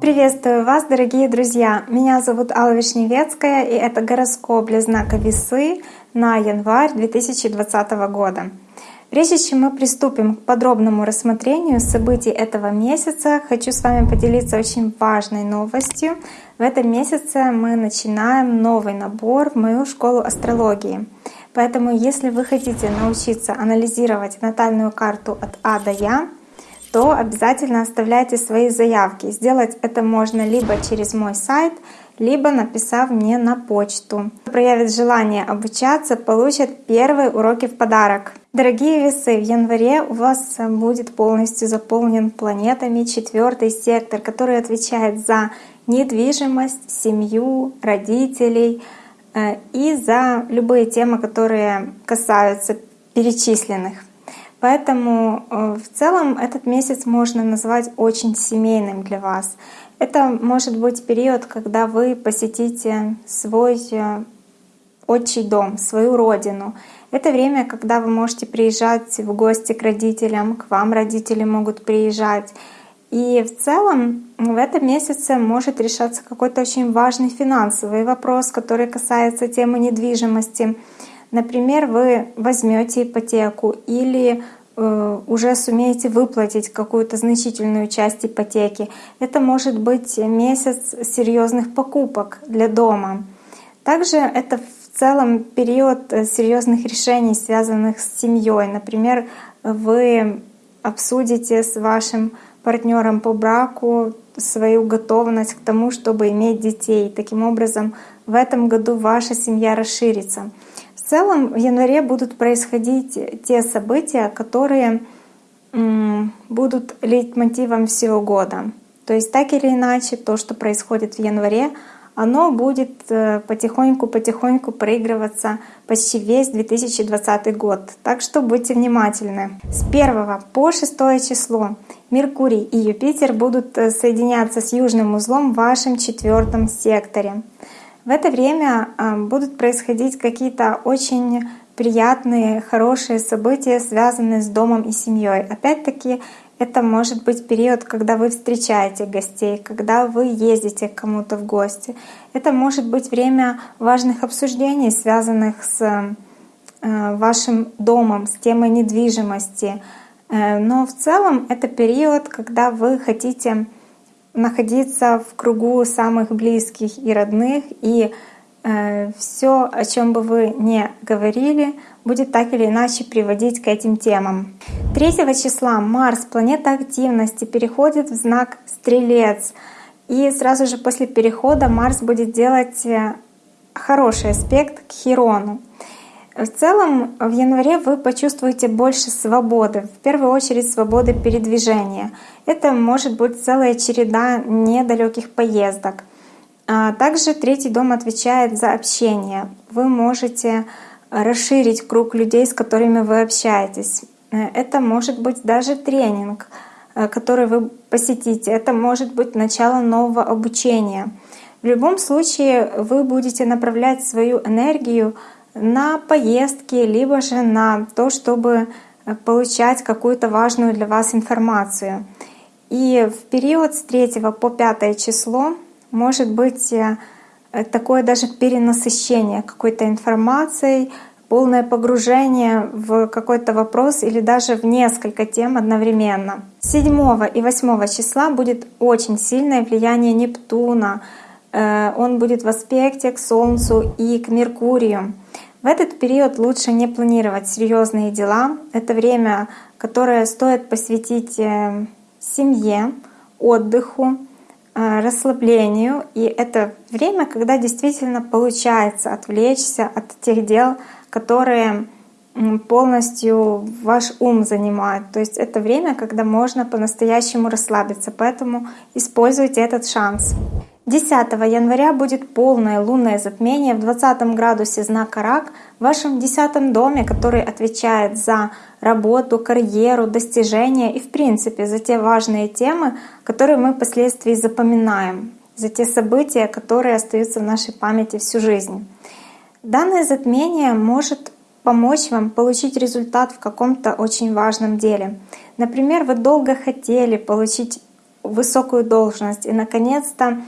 Приветствую вас, дорогие друзья! Меня зовут Алла Вишневецкая, и это гороскоп для знака Весы на январь 2020 года. Прежде чем мы приступим к подробному рассмотрению событий этого месяца, хочу с вами поделиться очень важной новостью. В этом месяце мы начинаем новый набор в мою школу астрологии. Поэтому, если вы хотите научиться анализировать натальную карту от А до Я, то обязательно оставляйте свои заявки. Сделать это можно либо через мой сайт, либо написав мне на почту. Кто проявит желание обучаться, получит первые уроки в подарок. Дорогие весы, в январе у вас будет полностью заполнен планетами четвертый сектор, который отвечает за недвижимость, семью, родителей и за любые темы, которые касаются перечисленных. Поэтому э, в целом этот месяц можно назвать очень семейным для вас. Это может быть период, когда вы посетите свой э, отчий дом, свою родину. Это время, когда вы можете приезжать в гости к родителям, к вам родители могут приезжать. И в целом в этом месяце может решаться какой-то очень важный финансовый вопрос, который касается темы недвижимости. Например, вы возьмете ипотеку или э, уже сумеете выплатить какую-то значительную часть ипотеки. Это может быть месяц серьезных покупок для дома. Также это в целом период э, серьезных решений, связанных с семьей. Например, вы обсудите с вашим партнером по браку свою готовность к тому, чтобы иметь детей. Таким образом, в этом году ваша семья расширится. В целом в январе будут происходить те события, которые будут лейтмотивом всего года. То есть так или иначе, то, что происходит в январе, оно будет потихоньку-потихоньку э, проигрываться почти весь 2020 год. Так что будьте внимательны. С 1 по 6 число Меркурий и Юпитер будут э, соединяться с южным узлом в вашем четвертом секторе. В это время а, будут происходить какие-то очень приятные, хорошие события, связанные с домом и семьей. Опять-таки, это может быть период, когда вы встречаете гостей, когда вы ездите к кому-то в гости. Это может быть время важных обсуждений, связанных с э, вашим домом, с темой недвижимости. Э, но в целом это период, когда вы хотите находиться в кругу самых близких и родных, и все, о чем бы вы не говорили, будет так или иначе приводить к этим темам. 3 числа Марс, планета активности, переходит в знак Стрелец. И сразу же после перехода Марс будет делать э, хороший аспект к Хирону. В целом, в январе вы почувствуете больше свободы, в первую очередь свободы передвижения. Это может быть целая череда недалеких поездок. А также третий дом отвечает за общение. Вы можете расширить круг людей, с которыми вы общаетесь. Это может быть даже тренинг, э, который вы посетите. Это может быть начало нового обучения. В любом случае вы будете направлять свою энергию на поездки, либо же на то, чтобы э, получать какую-то важную для вас информацию. И в период с 3 по 5 число может быть э, такое даже перенасыщение какой-то информацией, полное погружение в какой-то вопрос или даже в несколько тем одновременно. 7 и 8 числа будет очень сильное влияние Нептуна. Э, он будет в аспекте к Солнцу и к Меркурию. В этот период лучше не планировать серьезные дела. Это время, которое стоит посвятить э, семье, отдыху, расслаблению. И это время, когда действительно получается отвлечься от тех дел, которые полностью ваш ум занимают. То есть это время, когда можно по-настоящему расслабиться. Поэтому используйте этот шанс. 10 января будет полное лунное затмение в 20 градусе знака Рак в вашем 10 доме, который отвечает за работу, карьеру, достижения и в принципе за те важные темы, которые мы впоследствии запоминаем, за те события, которые остаются в нашей памяти всю жизнь. Данное затмение может помочь вам получить результат в каком-то очень важном деле. Например, вы долго хотели получить высокую должность, и наконец-то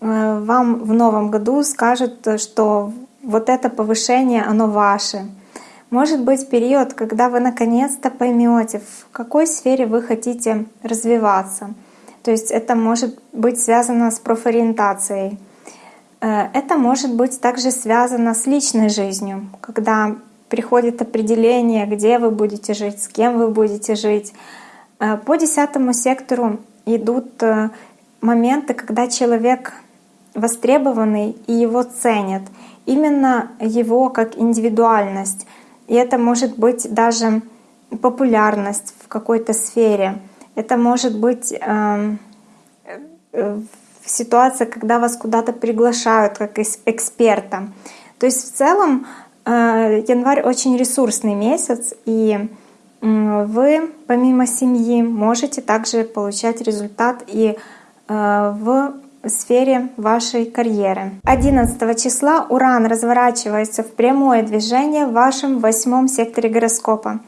вам в новом году скажут, что вот это повышение, оно ваше. Может быть период, когда вы наконец-то поймете, в какой сфере вы хотите развиваться. То есть это может быть связано с профориентацией. Э, это может быть также связано с личной жизнью, когда приходит определение, где вы будете жить, с кем вы будете жить. Э, по десятому сектору идут э, моменты, когда человек востребованный и его ценят. Именно его как индивидуальность. И это может быть даже популярность в какой-то сфере. Это может быть эм, э, ситуация, когда вас куда-то приглашают как эксперта. То есть в целом э, январь очень ресурсный месяц, и вы помимо семьи можете также получать результат и э, в сфере вашей карьеры. 11 числа Уран разворачивается в прямое движение в вашем восьмом секторе гороскопа.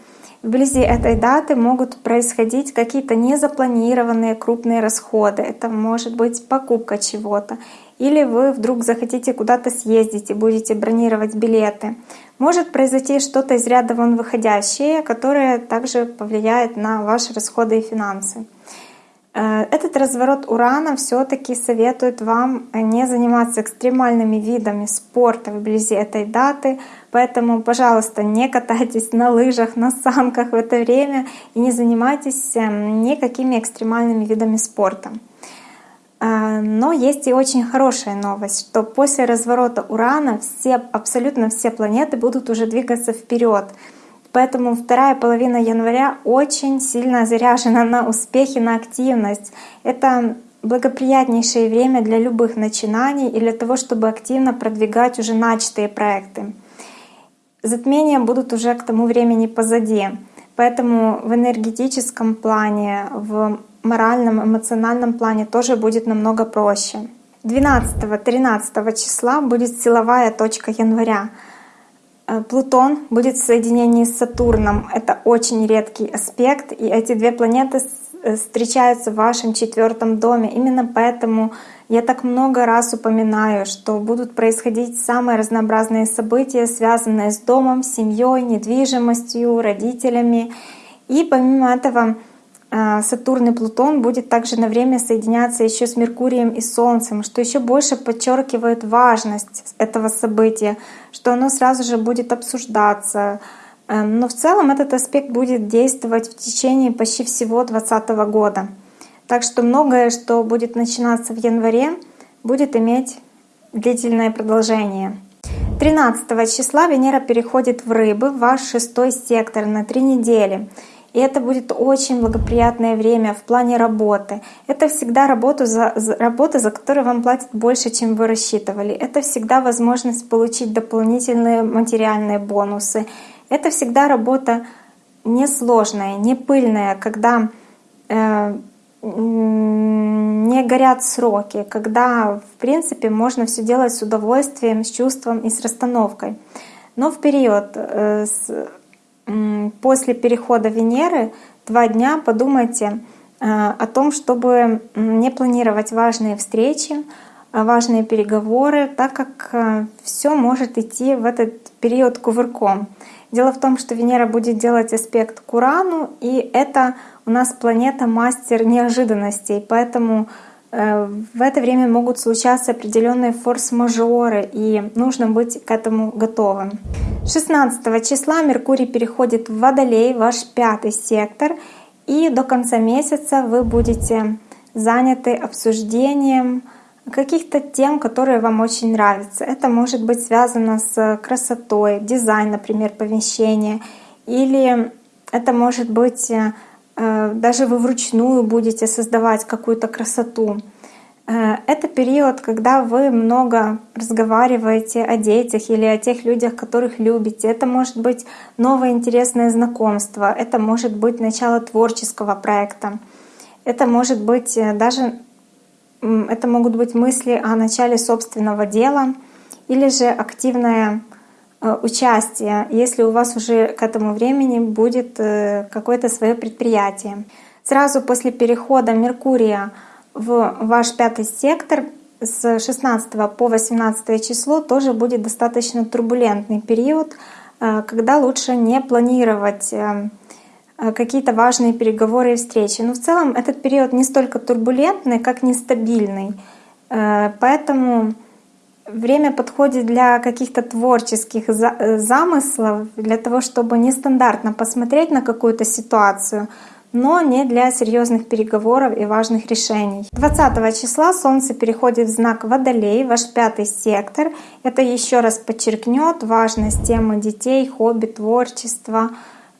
Вблизи этой даты могут происходить какие-то незапланированные крупные расходы. Это может быть покупка чего-то. Или вы вдруг захотите куда-то съездить и будете бронировать билеты. Может произойти что-то из ряда вон выходящее, которое также повлияет на ваши расходы и финансы. Э, этот разворот урана все-таки советует вам не заниматься экстремальными видами спорта вблизи этой даты, поэтому, пожалуйста, не катайтесь на лыжах, на санках в это время и не занимайтесь эм, никакими экстремальными видами спорта. Э, но есть и очень хорошая новость, что после разворота Урана все, абсолютно все планеты будут уже двигаться вперед. Поэтому вторая половина января очень сильно заряжена на успехи, на активность. Это благоприятнейшее время для любых начинаний и для того, чтобы активно продвигать уже начатые проекты. Затмения будут уже к тому времени позади. Поэтому в энергетическом плане, в моральном, эмоциональном плане тоже будет намного проще. 12-13 числа будет силовая точка января. Э, Плутон будет в соединении с Сатурном. Это очень редкий аспект, и эти две планеты э, встречаются в вашем четвертом доме. Именно поэтому я так много раз упоминаю, что будут происходить самые разнообразные события, связанные с домом, семьей, недвижимостью, родителями. И помимо этого Сатурн и Плутон будет также на время соединяться еще с Меркурием и Солнцем, что еще больше подчеркивает важность этого события, что оно сразу же будет обсуждаться. Эм, но в целом этот аспект будет действовать в течение почти всего 2020 года. Так что многое, что будет начинаться в январе, будет иметь длительное продолжение. 13 числа Венера переходит в Рыбы, в ваш шестой сектор на три недели. И это будет очень благоприятное время в плане работы. Это всегда работа за, работа, за которую вам платят больше, чем вы рассчитывали. Это всегда возможность получить дополнительные материальные бонусы. Это всегда работа несложная, не пыльная, когда э, не горят сроки, когда в принципе можно все делать с удовольствием, с чувством и с расстановкой. Но в период э, с после перехода Венеры два дня подумайте э, о том, чтобы не планировать важные встречи, э, важные переговоры, так как э, все может идти в этот период кувырком. Дело в том, что Венера будет делать аспект к Урану, и это у нас планета мастер неожиданностей, поэтому Э, в это время могут случаться определенные форс-мажоры, и нужно быть к этому готовым. 16 числа Меркурий переходит в Водолей, ваш пятый сектор, и до конца месяца вы будете заняты обсуждением каких-то тем, которые вам очень нравятся. Это может быть связано с красотой, дизайн, например, помещения, или это может быть э, даже вы вручную будете создавать какую-то красоту. Э, это период, когда вы много разговариваете о детях или о тех людях, которых любите. Это может быть новое интересное знакомство, это может быть начало творческого проекта, это может быть э, даже это могут быть мысли о начале собственного дела или же активное э, участие, если у вас уже к этому времени будет какое-то свое предприятие. Сразу после перехода Меркурия в ваш пятый сектор с 16 по 18 число тоже будет достаточно турбулентный период, э, когда лучше не планировать какие-то важные переговоры и встречи. Но в целом этот период не столько турбулентный, как нестабильный. Поэтому время подходит для каких-то творческих э, замыслов, для того, чтобы нестандартно посмотреть на какую-то ситуацию, но не для серьезных переговоров и важных решений. 20 числа Солнце переходит в знак Водолей, ваш пятый сектор. Это еще раз подчеркнет важность темы детей, хобби, творчества,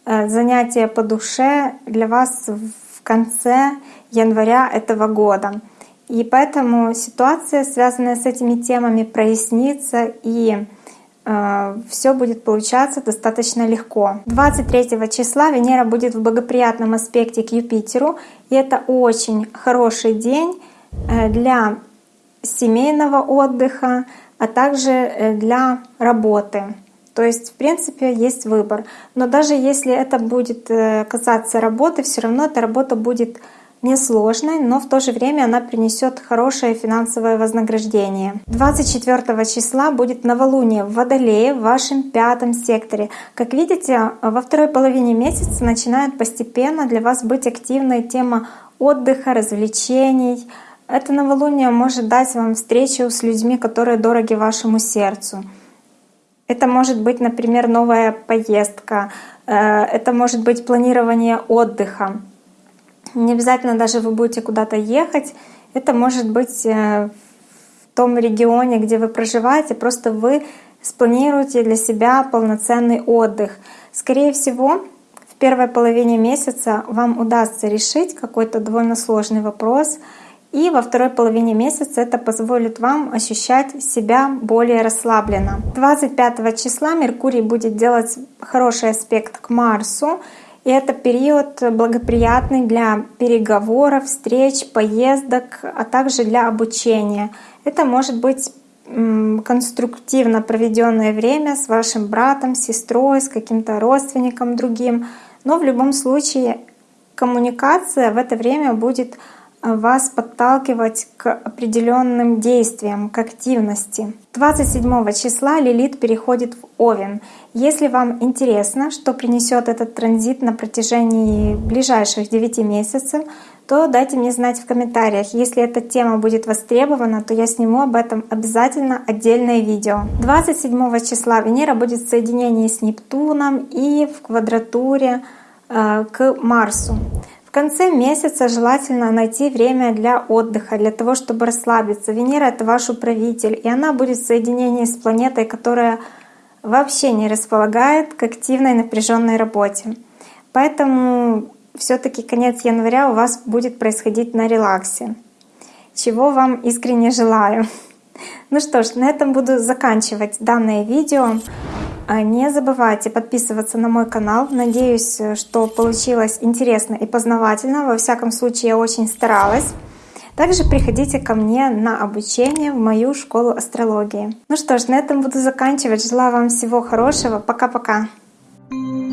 э, занятия по душе для вас в конце января этого года. И поэтому ситуация, связанная с этими темами, прояснится и все будет получаться достаточно легко. 23 числа Венера будет в благоприятном аспекте к Юпитеру, и это очень хороший день э, для семейного отдыха, а также э, для работы. То есть, в принципе, есть выбор. Но даже если это будет э, касаться работы, все равно эта работа будет несложной, но в то же время она принесет хорошее финансовое вознаграждение. 24 числа будет новолуние в Водолее в вашем пятом секторе. Как видите, во второй половине месяца начинает постепенно для вас быть активной тема отдыха, развлечений. Это новолуние может дать вам встречу с людьми, которые дороги вашему сердцу. Это может быть, например, новая поездка, э, это может быть планирование отдыха. Не обязательно даже вы будете куда-то ехать. Это может быть э, в том регионе, где вы проживаете, просто вы спланируете для себя полноценный отдых. Скорее всего, в первой половине месяца вам удастся решить какой-то довольно сложный вопрос, и во второй половине месяца это позволит вам ощущать себя более расслабленно. 25 числа Меркурий будет делать хороший аспект к Марсу, и это период благоприятный для переговоров, встреч, поездок, а также для обучения. Это может быть конструктивно проведенное время с вашим братом, сестрой, с каким-то родственником другим. Но в любом случае коммуникация в это время будет вас подталкивать к определенным действиям, к активности. 27 числа Лилит переходит в Овен. Если вам интересно, что принесет этот транзит на протяжении ближайших 9 месяцев, то дайте мне знать в комментариях. Если эта тема будет востребована, то я сниму об этом обязательно отдельное видео. 27 числа Венера будет в соединении с Нептуном и в квадратуре э, к Марсу. В конце месяца желательно найти время для отдыха, для того, чтобы расслабиться. Венера — это ваш управитель, и она будет в соединении с планетой, которая вообще не располагает к активной напряженной работе. Поэтому все таки конец января у вас будет происходить на релаксе, чего вам искренне желаю. Ну что ж, на этом буду заканчивать данное видео. А не забывайте подписываться на мой канал. Надеюсь, что получилось интересно и познавательно. Во всяком случае, я очень старалась. Также приходите ко мне на обучение в мою школу астрологии. Ну что ж, на этом буду заканчивать. Желаю вам всего хорошего. Пока-пока. Thank you